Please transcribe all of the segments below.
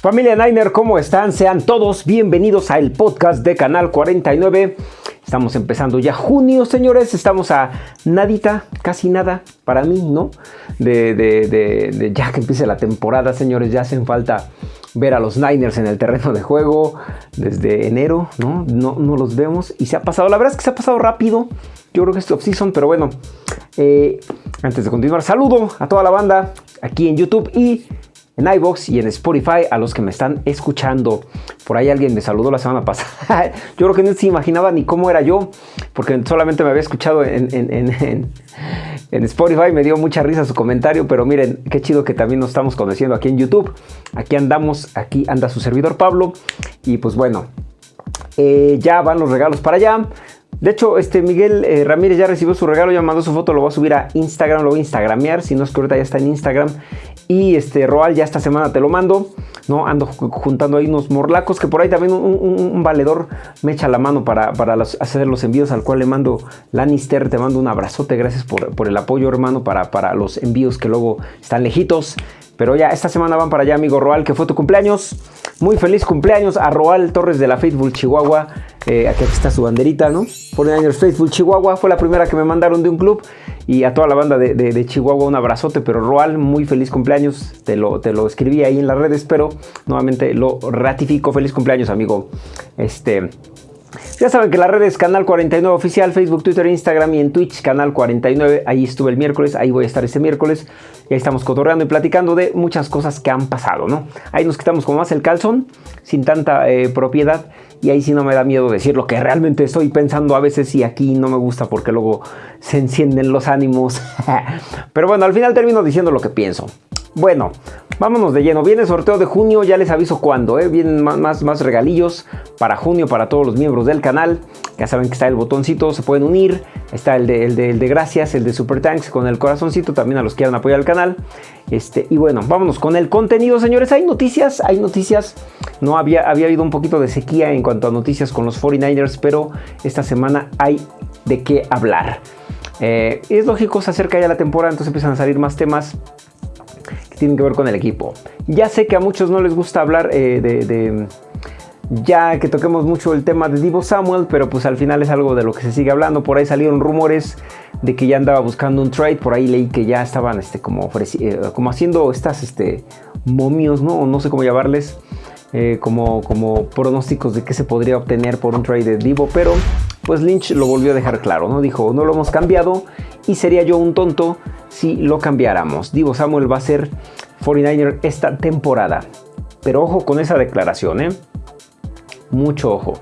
Familia Niner, ¿cómo están? Sean todos bienvenidos al podcast de Canal 49. Estamos empezando ya junio, señores. Estamos a nadita, casi nada, para mí, ¿no? De, de, ya que empiece la temporada, señores. Ya hacen falta ver a los Niners en el terreno de juego desde enero, ¿no? No, no los vemos y se ha pasado. La verdad es que se ha pasado rápido. Yo creo que es off-season, pero bueno. Eh, antes de continuar, saludo a toda la banda aquí en YouTube y en iBox y en Spotify a los que me están escuchando. Por ahí alguien me saludó la semana pasada. yo creo que no se imaginaba ni cómo era yo, porque solamente me había escuchado en, Spotify. Me dio mucha risa su comentario, pero miren, qué chido que también nos estamos conociendo aquí en YouTube. Aquí andamos, aquí anda su servidor Pablo. Y pues bueno, eh, ya van los regalos para allá. De hecho, este Miguel eh, Ramírez ya recibió su regalo, ya mandó su foto, lo voy a subir a Instagram, lo voy a instagramear, si no es que ahorita ya está en Instagram. Y este Roal ya esta semana te lo mando, ¿no? Ando juntando ahí unos morlacos, que por ahí también un, valedor me echa la mano para, hacer los envíos, al cual le mando Lannister, te mando un abrazote, gracias por, por el apoyo hermano para, para los envíos que luego están lejitos. Pero ya esta semana van para allá, amigo Roal, que fue tu cumpleaños. Muy feliz cumpleaños a Roal Torres de la Faithful Chihuahua. Eh, aquí está su banderita, ¿no? Años Faithful Chihuahua. Fue la primera que me mandaron de un club. Y a toda la banda de, Chihuahua un abrazote. Pero Roal, muy feliz cumpleaños. Te lo, te lo escribí ahí en las redes, pero nuevamente lo ratifico. Feliz cumpleaños, amigo. Este... Ya saben que la red es Canal 49 Oficial, Facebook, Twitter, Instagram y en Twitch, Canal 49. Ahí estuve el miércoles, ahí voy a estar este miércoles. Y ahí estamos cotorreando y platicando de muchas cosas que han pasado, ¿no? Ahí nos quitamos como más el calzón, sin tanta eh, propiedad. Y ahí sí no me da miedo decir lo que realmente estoy pensando a veces y aquí no me gusta porque luego se encienden los ánimos. Pero bueno, al final termino diciendo lo que pienso. Bueno, vámonos de lleno. Viene el sorteo de junio, ya les aviso cuándo. ¿eh? Vienen más, más, regalillos para junio para todos los miembros del canal. Ya saben que está el botoncito, se pueden unir. Está el de, gracias, el de Super Tanks con el corazoncito también a los que quieran apoyar el canal. Este, y bueno, vámonos con el contenido, señores. Hay noticias, hay noticias. No había, había habido un poquito de sequía en cuanto a noticias con los 49ers, pero esta semana hay de qué hablar. Eh, es lógico, se acerca ya la temporada, entonces empiezan a salir más temas tienen que ver con el equipo. Ya sé que a muchos no les gusta hablar eh, de, ya que toquemos mucho el tema de Divo Samuel, pero pues al final es algo de lo que se sigue hablando. Por ahí salieron rumores de que ya andaba buscando un trade, por ahí leí que ya estaban este, como, eh, como haciendo estas este, momios, ¿no? no sé cómo llamarles, eh, como, como pronósticos de qué se podría obtener por un trade de Divo, pero pues Lynch lo volvió a dejar claro, ¿no? Dijo, no lo hemos cambiado y sería yo un tonto si lo cambiáramos. Divo Samuel va a ser 49er esta temporada. Pero ojo con esa declaración, ¿eh? Mucho ojo.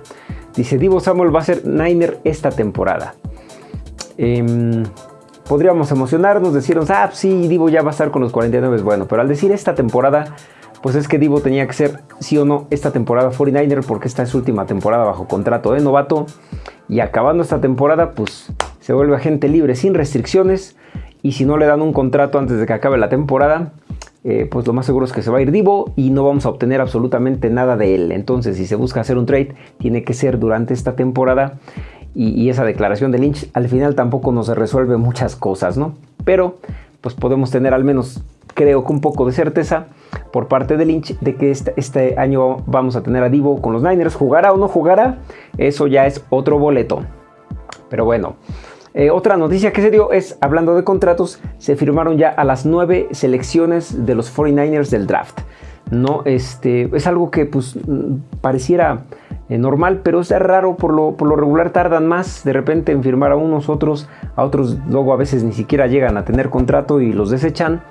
Dice, Divo Samuel va a ser Niner esta temporada. Em, podríamos emocionarnos, decirnos, ah, sí, Divo ya va a estar con los 49. Bueno, pero al decir esta temporada, pues es que Divo tenía que ser, sí o no, esta temporada 49er porque esta es su última temporada bajo contrato de novato. Y acabando esta temporada, pues se vuelve agente libre sin restricciones. Y si no le dan un contrato antes de que acabe la temporada, eh, pues lo más seguro es que se va a ir Divo y no vamos a obtener absolutamente nada de él. Entonces, si se busca hacer un trade, tiene que ser durante esta temporada. Y, esa declaración de Lynch al final tampoco nos resuelve muchas cosas, ¿no? Pero, pues podemos tener al menos, creo que un poco de certeza por parte de Lynch de que este, este año vamos a tener a Divo con los Niners. ¿Jugará o no jugará? Eso ya es otro boleto. Pero bueno, eh, otra noticia que se dio es, hablando de contratos, se firmaron ya a las nueve selecciones de los 49ers del draft. No, este, es algo que pues pareciera eh, normal, pero es raro, por lo, por lo regular tardan más de repente en firmar a unos otros, a otros luego a veces ni siquiera llegan a tener contrato y los desechan,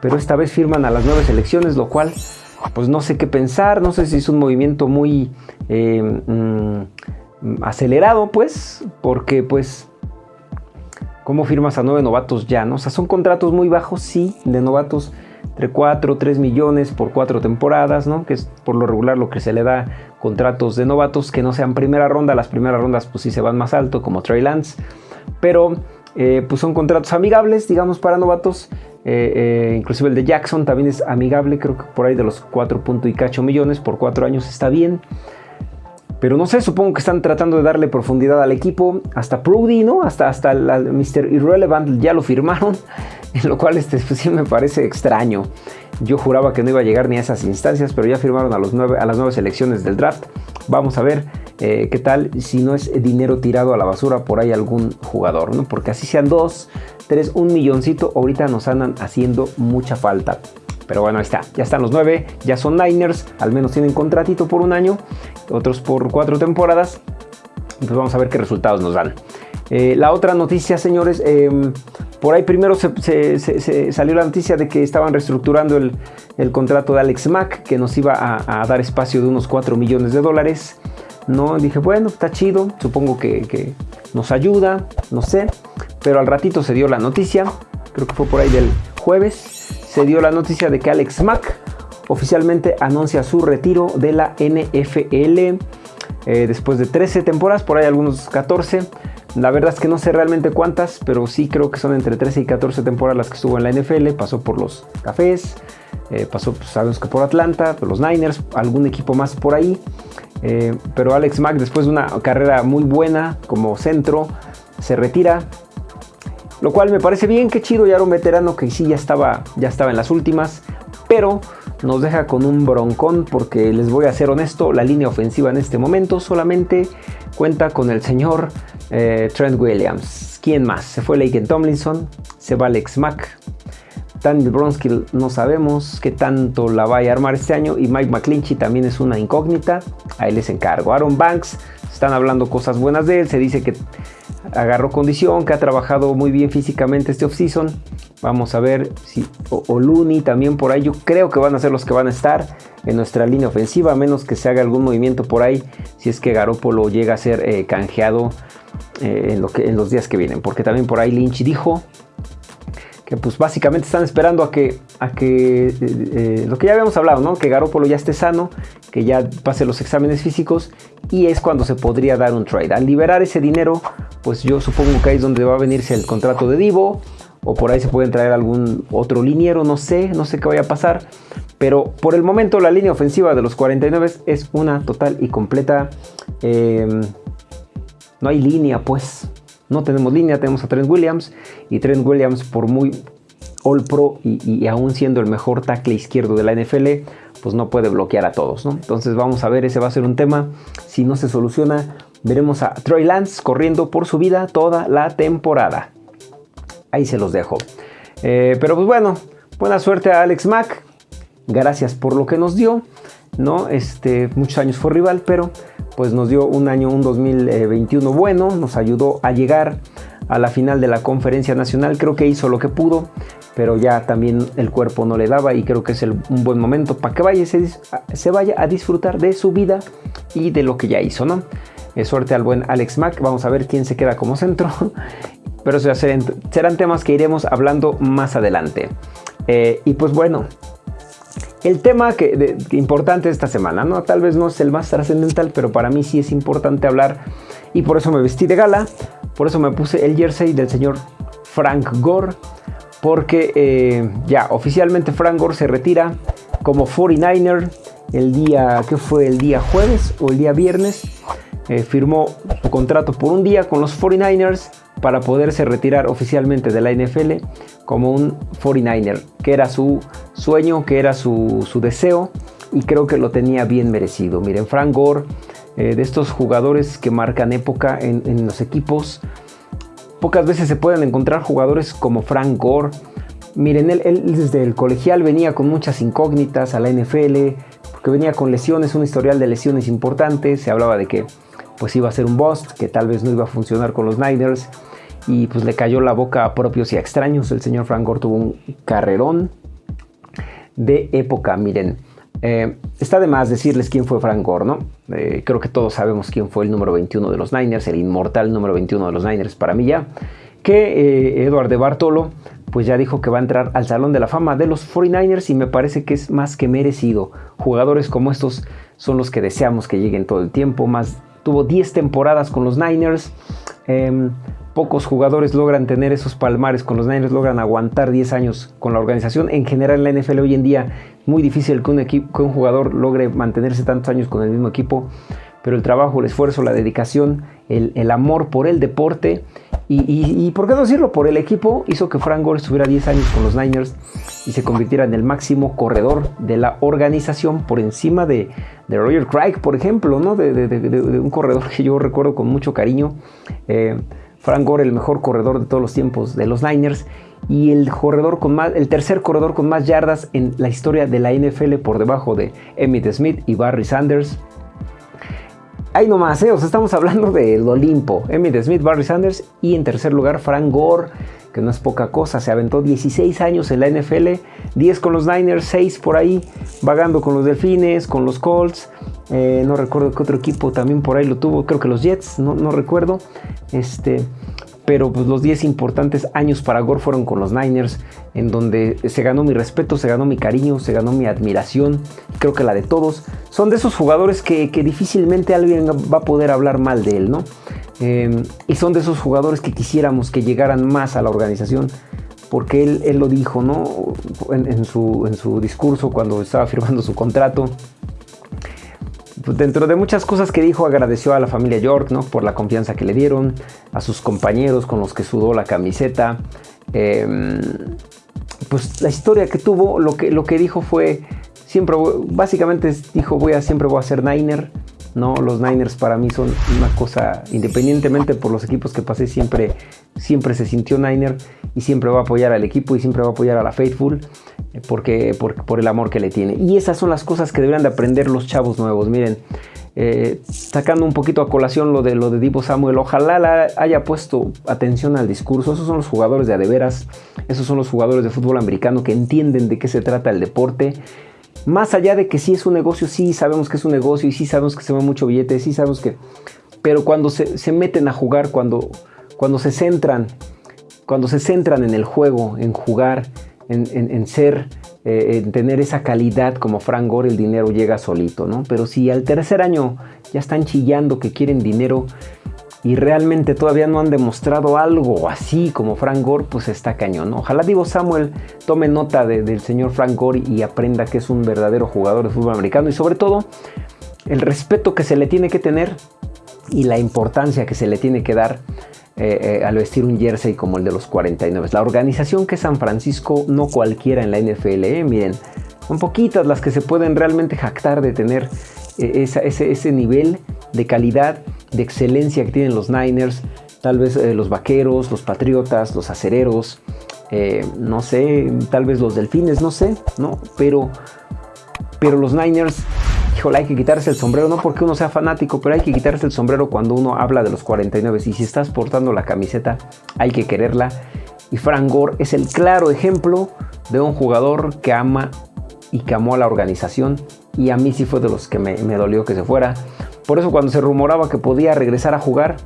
pero esta vez firman a las nueve selecciones, lo cual pues no sé qué pensar, no sé si es un movimiento muy eh, mm, acelerado, pues, porque pues, ¿cómo firmas a nueve novatos ya? O sea, son contratos muy bajos, sí, de novatos entre 4 3 millones por cuatro temporadas, ¿no? Que es por lo regular lo que se le da contratos de novatos que no sean primera ronda. Las primeras rondas pues sí se van más alto, como Trey Lance. Pero eh, pues son contratos amigables, digamos, para novatos. Eh, eh, inclusive el de Jackson también es amigable, creo que por ahí de los 4 y cacho millones por 4 años está bien. Pero no sé, supongo que están tratando de darle profundidad al equipo. Hasta Prudy, ¿no? Hasta, hasta el, Mr. Irrelevant ya lo firmaron. En lo cual este, pues, sí me parece extraño. Yo juraba que no iba a llegar ni a esas instancias, pero ya firmaron a, los a las nueve selecciones del draft. Vamos a ver eh, qué tal si no es dinero tirado a la basura por ahí algún jugador, ¿no? Porque así sean dos, tres, un milloncito, ahorita nos andan haciendo mucha falta. Pero bueno, ahí está, ya están los nueve, ya son Niners, al menos tienen contratito por un año, otros por cuatro temporadas. Pues vamos a ver qué resultados nos dan. Eh, la otra noticia, señores, em, por ahí primero se, salió la noticia de que estaban reestructurando el, contrato de Alex Mack, que nos iba a, dar espacio de unos 4 millones de dólares. No, dije, bueno, está chido, supongo que, nos ayuda, no sé. Pero al ratito se dio la noticia, creo que fue por ahí del jueves, se dio la noticia de que Alex Mack oficialmente anuncia su retiro de la NFL. Eh, después de 13 temporadas, por ahí algunos 14. La verdad es que no sé realmente cuántas, pero sí creo que son entre 13 y 14 temporadas las que estuvo en la NFL. Pasó por los Cafés, eh, pasó, pues, sabemos que por Atlanta, por los Niners, algún equipo más por ahí. Eh, pero Alex Mack, después de una carrera muy buena como centro, se retira. Lo cual me parece bien, qué chido, ya era un veterano que sí ya estaba, ya estaba en las últimas. Pero nos deja con un broncón porque les voy a ser honesto, la línea ofensiva en este momento solamente cuenta con el señor eh, Trent Williams. ¿Quién más? Se fue Laken Tomlinson, se va Alex Mack. Daniel Bronskill no sabemos qué tanto la vaya a armar este año y Mike McClinchy también es una incógnita. Ahí les encargo. Aaron Banks, están hablando cosas buenas de él, se dice que agarró condición, que ha trabajado muy bien físicamente este offseason. Vamos a ver si o, Looney también por ahí. Yo creo que van a ser los que van a estar en nuestra línea ofensiva, a menos que se haga algún movimiento por ahí, si es que Garópolo llega a ser eh, canjeado eh, en los días que vienen. Porque también por ahí Lynch dijo que pues básicamente están esperando a que, a que eh, lo que ya habíamos hablado, ¿no? Que Garópolo ya esté sano, que ya pase los exámenes físicos y es cuando se podría dar un trade. Al liberar ese dinero, pues yo supongo que ahí es donde va a venirse el contrato de Divo o por ahí se pueden traer algún otro liniero, no sé, no sé qué vaya a pasar. Pero por el momento la línea ofensiva de los 49 es una total y completa... Em, no hay línea, pues. No tenemos línea, tenemos a Trent Williams. Y Trent Williams, por muy All Pro y, aún siendo el mejor tackle izquierdo de la NFL, pues no puede bloquear a todos, ¿no? Entonces vamos a ver, ese va a ser un tema. Si no se soluciona, veremos a Troy Lance corriendo por su vida toda la temporada. Ahí se los dejo. Eh, pero pues bueno, buena suerte a Alex Mack. Gracias por lo que nos dio. ¿no? Este, muchos años fue rival, pero pues nos dio un año, un 2021 bueno. Nos ayudó a llegar a la final de la conferencia nacional. Creo que hizo lo que pudo, pero ya también el cuerpo no le daba y creo que es un buen momento para que vaya, se, vaya a disfrutar de su vida y de lo que ya hizo, ¿no? Eh, suerte al buen Alex Mack. Vamos a ver quién se queda como centro. Pero serán, serán temas que iremos hablando más adelante. Eh, y pues bueno, el tema que, importante esta semana, ¿no? Tal vez no es el más trascendental, pero para mí sí es importante hablar. Y por eso me vestí de gala. Por eso me puse el jersey del señor Frank Gore. Porque eh, ya oficialmente Frank Gore se retira como 49er el día, ¿qué fue? El día jueves o el día viernes. Eh, firmó su contrato por un día con los 49ers para poderse retirar oficialmente de la NFL como un 49er, que era su sueño, que era su, deseo y creo que lo tenía bien merecido. Miren, Frank Gore, eh, de estos jugadores que marcan época en, los equipos, pocas veces se pueden encontrar jugadores como Frank Gore. Miren, él, desde el colegial venía con muchas incógnitas a la NFL, porque venía con lesiones, un historial de lesiones importantes, se hablaba de que pues iba a ser un bust, que tal vez no iba a funcionar con los Niners y pues le cayó la boca a propios y a extraños. El señor Frank Gore tuvo un carrerón de época, miren. Eh, está de más decirles quién fue Frank Gore, ¿no? Eh, creo que todos sabemos quién fue el número 21 de los Niners, el inmortal número 21 de los Niners para mí ya. Que eh, Edward de Bartolo pues ya dijo que va a entrar al Salón de la Fama de los 49ers y me parece que es más que merecido. Jugadores como estos son los que deseamos que lleguen todo el tiempo, más tuvo 10 temporadas con los Niners. Pocos jugadores logran tener esos palmares con los Niners, logran aguantar 10 años con la organización. En general en la NFL hoy en día muy difícil que un, equipo, que un jugador logre mantenerse tantos años con el mismo equipo, pero el trabajo, el esfuerzo, la dedicación, el, amor por el deporte y, por qué no decirlo, por el equipo hizo que Frank Gore estuviera 10 años con los Niners y se convirtiera en el máximo corredor de la organización por encima de, Roger Craig, por ejemplo, ¿no? de, un corredor que yo recuerdo con mucho cariño. Eh, Frank Gore, el mejor corredor de todos los tiempos de los Niners y el corredor con más, el tercer corredor con más yardas en la historia de la NFL por debajo de Emmitt Smith y Barry Sanders. Ahí nomás, ¿eh? o sea, estamos hablando del Olimpo. Emmitt Smith, Barry Sanders y en tercer lugar Frank Gore, que no es poca cosa. Se aventó 16 años en la NFL, 10 con los Niners, 6 por ahí, vagando con los Delfines, con los Colts. Eh, no recuerdo qué otro equipo también por ahí lo tuvo, creo que los Jets, no, no recuerdo. Este, pero pues, los 10 importantes años para Gore fueron con los Niners, en donde se ganó mi respeto, se ganó mi cariño, se ganó mi admiración, creo que la de todos. Son de esos jugadores que, difícilmente alguien va a poder hablar mal de él, ¿no? Em, y son de esos jugadores que quisiéramos que llegaran más a la organización, porque él, lo dijo, ¿no? En, su, en su discurso cuando estaba firmando su contrato dentro de muchas cosas que dijo, agradeció a la familia York por la confianza que le dieron, a sus compañeros con los que sudó la camiseta. Em, pues la historia que tuvo, lo que, lo que dijo fue, siempre, básicamente dijo, voy a, siempre voy a ser Niner. ¿No? Los Niners para mí son una cosa, independientemente por los equipos que pasé, siempre, siempre se sintió Niner y siempre va a apoyar al equipo y siempre va a apoyar a la Faithful eh, porque, por, el amor que le tiene. Y esas son las cosas que deberían de aprender los chavos nuevos. Miren, eh, sacando un poquito a colación lo de, lo de Divo Samuel, ojalá haya puesto atención al discurso. Esos son los jugadores de adeveras, esos son los jugadores de fútbol americano que entienden de qué se trata el deporte más allá de que sí es un negocio, sí sabemos que es un negocio y sí sabemos que se va mucho billete, sí sabemos que... Pero cuando se, meten a jugar, cuando, cuando se centran, cuando se centran en el juego, en jugar, en, ser, eh, en tener esa calidad como Frank Gore, el dinero llega solito, ¿no? Pero si al tercer año ya están chillando que quieren dinero, y realmente todavía no han demostrado algo así como Frank Gore, pues está cañón. Ojalá Divo Samuel tome nota del señor Frank Gore y aprenda que es un verdadero jugador de fútbol americano y sobre todo el respeto que se le tiene que tener y la importancia que se le tiene que dar eh, eh, al vestir un jersey como el de los 49. La organización que San Francisco, no cualquiera en la NFL, ¿eh? miren, son poquitas las que se pueden realmente jactar de tener ese nivel de calidad de excelencia que tienen los Niners, tal vez eh, los Vaqueros, los Patriotas, los Acereros, eh, no sé, tal vez los Delfines, no sé, ¿no? Pero, pero los Niners, híjole, hay que quitarse el sombrero, no porque uno sea fanático, pero hay que quitarse el sombrero cuando uno habla de los 49. Y si estás portando la camiseta, hay que quererla. Y Frank Gore es el claro ejemplo de un jugador que ama y que amó a la organización. Y a mí sí fue de los que me, me dolió que se fuera. Por eso cuando se rumoraba que podía regresar a jugar,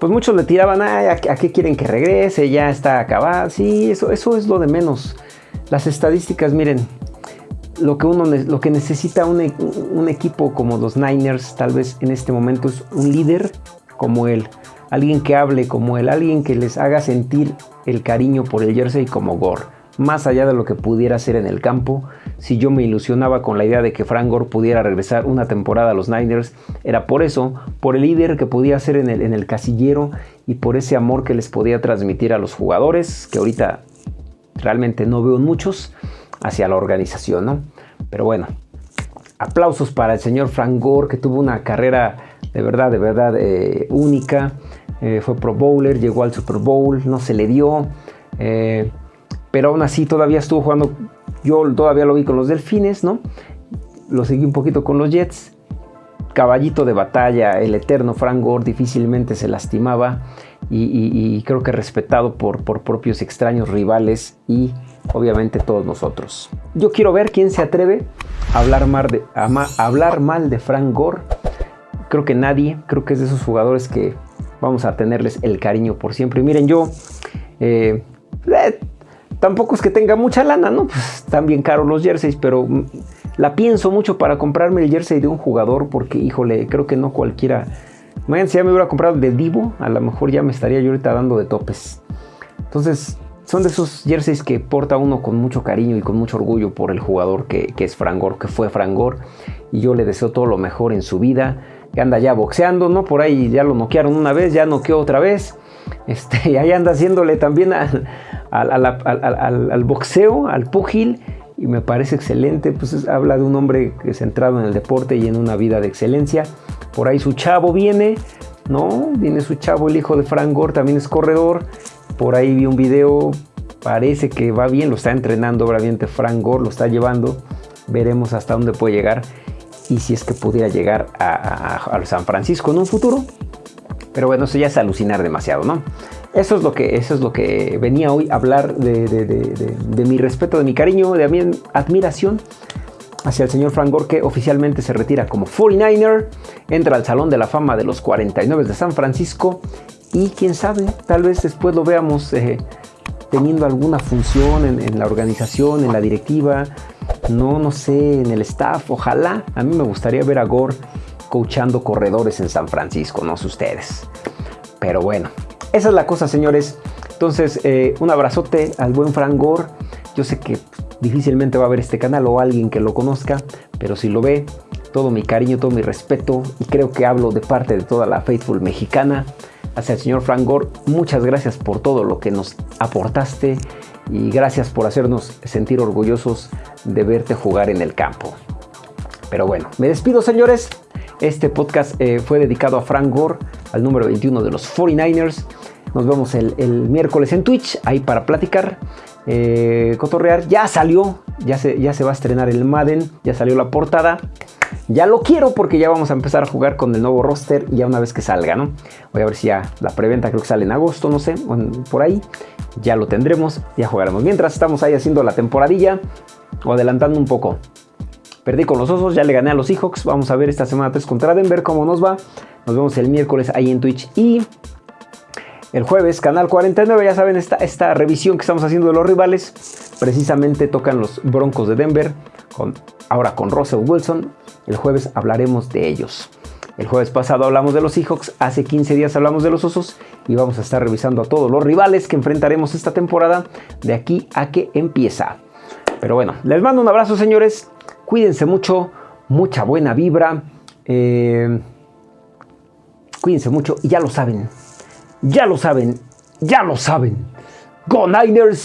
pues muchos le tiraban, ¿a qué quieren que regrese? Ya está acabado. Sí, eso, eso es lo de menos. Las estadísticas, miren, lo que, uno, lo que necesita un, un, equipo como los Niners, tal vez en este momento, es un líder como él. Alguien que hable como él, alguien que les haga sentir el cariño por el jersey como Gore más allá de lo que pudiera hacer en el campo. Si yo me ilusionaba con la idea de que Frank Gore pudiera regresar una temporada a los Niners, era por eso, por el líder que podía ser en el, en el casillero y por ese amor que les podía transmitir a los jugadores, que ahorita realmente no veo muchos, hacia la organización, ¿no? Pero bueno, aplausos para el señor Frank Gore, que tuvo una carrera de verdad, de verdad eh, única. Eh, fue Pro Bowler, llegó al Super Bowl, no se le dio. Eh, pero aún así todavía estuvo jugando, yo todavía lo vi con los Delfines, ¿no? Lo seguí un poquito con los Jets. Caballito de batalla, el eterno Frank Gore difícilmente se lastimaba y, creo que respetado por, por propios extraños rivales y obviamente todos nosotros. Yo quiero ver quién se atreve a hablar mal de, hablar mal de Frank Gore. Creo que nadie, creo que es de esos jugadores que vamos a tenerles el cariño por siempre. Y miren, yo eh, eh, Tampoco es que tenga mucha lana, ¿no? Pues están bien caros los jerseys, pero la pienso mucho para comprarme el jersey de un jugador porque, híjole, creo que no cualquiera... Imagínense, si ya me hubiera comprado de Divo, a lo mejor ya me estaría yo ahorita dando de topes. Entonces, son de esos jerseys que porta uno con mucho cariño y con mucho orgullo por el jugador que, es Frangor, que fue Frangor. Y yo le deseo todo lo mejor en su vida. Que anda ya boxeando, ¿no? Por ahí ya lo noquearon una vez, ya noqueó otra vez. Este, y ahí anda haciéndole también al, al, boxeo, al pugil, y me parece excelente. Pues habla de un hombre que centrado en el deporte y en una vida de excelencia. Por ahí su chavo viene, ¿no? Viene su chavo, el hijo de Frank Gore, también es corredor. Por ahí vi un video, parece que va bien, lo está entrenando obviamente Frank Gore, lo está llevando. Veremos hasta dónde puede llegar y si es que pudiera llegar a, San Francisco en un futuro. Pero bueno, eso ya es alucinar demasiado, ¿no? Eso es lo que, eso es lo que venía hoy a hablar de, de, mi respeto, de mi cariño, de mi admiración hacia el señor Frank Gore, que oficialmente se retira como 49er, entra al Salón de la Fama de los 49 de San Francisco y quién sabe, tal vez después lo veamos eh, teniendo alguna función en, la organización, en la directiva, no, no sé, en el staff, ojalá. A mí me gustaría ver a Gore coachando corredores en San Francisco, no sé ustedes. Pero bueno, esa es la cosa, señores. Entonces, eh, un abrazote al buen Frank Gore. Yo sé que difícilmente va a ver este canal o alguien que lo conozca, pero si lo ve, todo mi cariño, todo mi respeto y creo que hablo de parte de toda la Faithful mexicana hacia el señor Frank Gore. Muchas gracias por todo lo que nos aportaste y gracias por hacernos sentir orgullosos de verte jugar en el campo. Pero bueno, me despido señores. Este podcast eh, fue dedicado a Frank Gore, al número 21 de los 49ers. Nos vemos el, miércoles en Twitch, ahí para platicar, eh, cotorrear. Ya salió, ya se, ya se va a estrenar el Madden, ya salió la portada. Ya lo quiero porque ya vamos a empezar a jugar con el nuevo roster ya una vez que salga, ¿no? Voy a ver si ya la preventa creo que sale en agosto, no sé, por ahí. Ya lo tendremos, ya jugaremos. Mientras estamos ahí haciendo la temporadilla o adelantando un poco. Perdí con los osos, ya le gané a los Seahawks. Vamos a ver esta semana 3 contra Denver cómo nos va. Nos vemos el miércoles ahí en Twitch y el jueves, canal 49, ya saben, esta, esta revisión que estamos haciendo de los rivales. Precisamente tocan los Broncos de Denver, con, ahora con Russell Wilson. El jueves hablaremos de ellos. El jueves pasado hablamos de los Seahawks, hace 15 días hablamos de los Osos y vamos a estar revisando a todos los rivales que enfrentaremos esta temporada de aquí a que empieza. Pero bueno, les mando un abrazo señores, cuídense mucho, mucha buena vibra, eh, cuídense mucho y ya lo saben, ya lo saben, ya lo saben. ¡Go Niners!